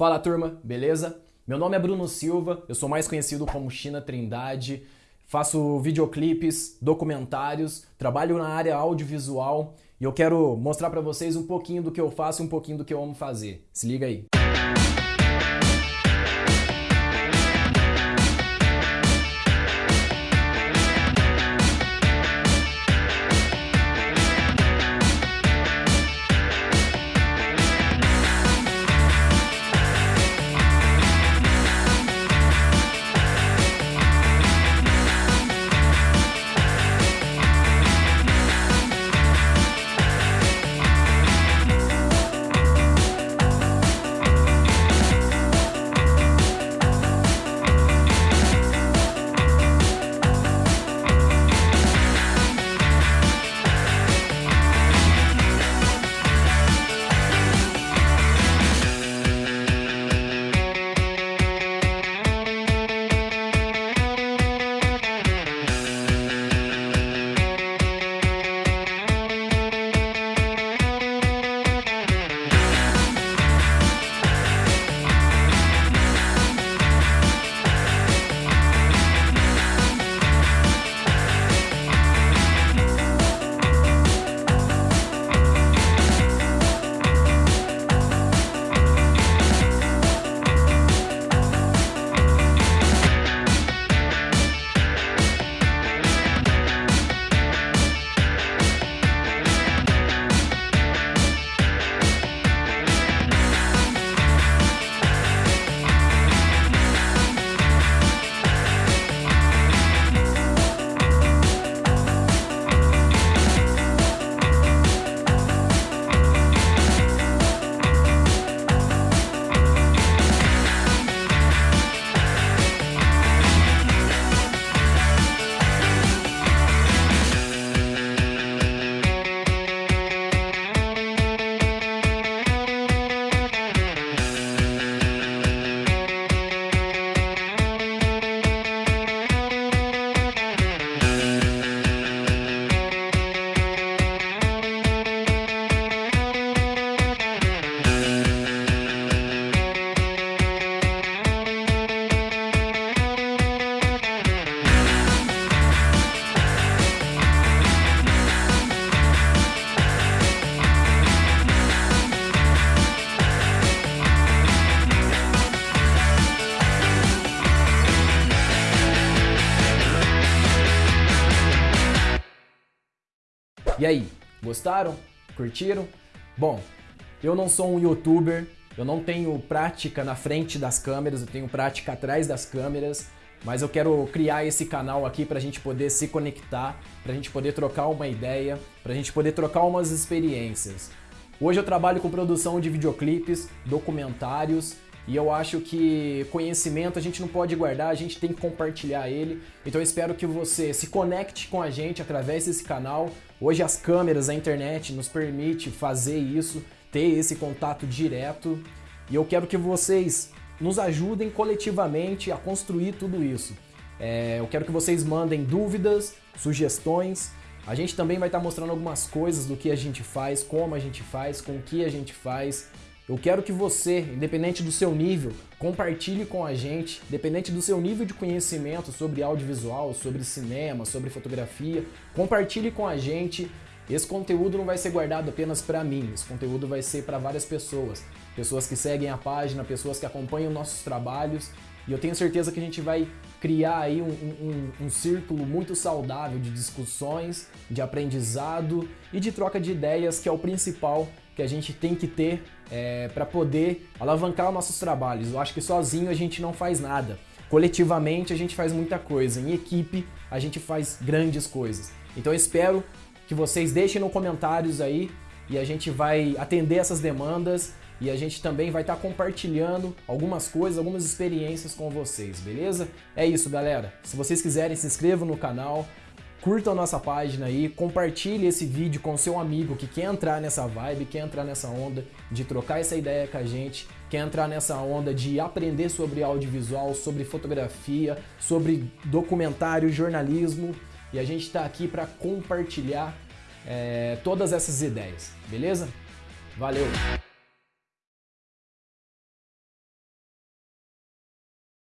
Fala turma, beleza? Meu nome é Bruno Silva, eu sou mais conhecido como China Trindade, faço videoclipes, documentários, trabalho na área audiovisual e eu quero mostrar para vocês um pouquinho do que eu faço e um pouquinho do que eu amo fazer. Se liga aí. E aí, gostaram? Curtiram? Bom, eu não sou um youtuber, eu não tenho prática na frente das câmeras, eu tenho prática atrás das câmeras, mas eu quero criar esse canal aqui para a gente poder se conectar, para a gente poder trocar uma ideia, para a gente poder trocar umas experiências. Hoje eu trabalho com produção de videoclipes, documentários e eu acho que conhecimento a gente não pode guardar, a gente tem que compartilhar ele. Então eu espero que você se conecte com a gente através desse canal. Hoje as câmeras, a internet nos permite fazer isso, ter esse contato direto. E eu quero que vocês nos ajudem coletivamente a construir tudo isso. É, eu quero que vocês mandem dúvidas, sugestões. A gente também vai estar mostrando algumas coisas do que a gente faz, como a gente faz, com o que a gente faz. Eu quero que você, independente do seu nível, compartilhe com a gente, independente do seu nível de conhecimento sobre audiovisual, sobre cinema, sobre fotografia, compartilhe com a gente. Esse conteúdo não vai ser guardado apenas para mim, esse conteúdo vai ser para várias pessoas. Pessoas que seguem a página, pessoas que acompanham nossos trabalhos. E eu tenho certeza que a gente vai criar aí um, um, um, círculo muito saudável de discussões, de aprendizado e de troca de ideias, que é o principal que a gente tem que ter é, para poder alavancar os nossos trabalhos. Eu acho que sozinho a gente não faz nada. Coletivamente a gente faz muita coisa, em equipe a gente faz grandes coisas. Então eu espero que vocês deixem nos comentários aí e a gente vai atender essas demandas e a gente também vai estar tá compartilhando algumas coisas, algumas experiências com vocês, beleza? É isso, galera. Se vocês quiserem, se inscrevam no canal, curtam a nossa página aí, compartilhe esse vídeo com seu amigo que quer entrar nessa vibe, quer entrar nessa onda de trocar essa ideia com a gente, quer entrar nessa onda de aprender sobre audiovisual, sobre fotografia, sobre documentário, jornalismo. E a gente está aqui para compartilhar é, todas essas ideias, beleza? Valeu!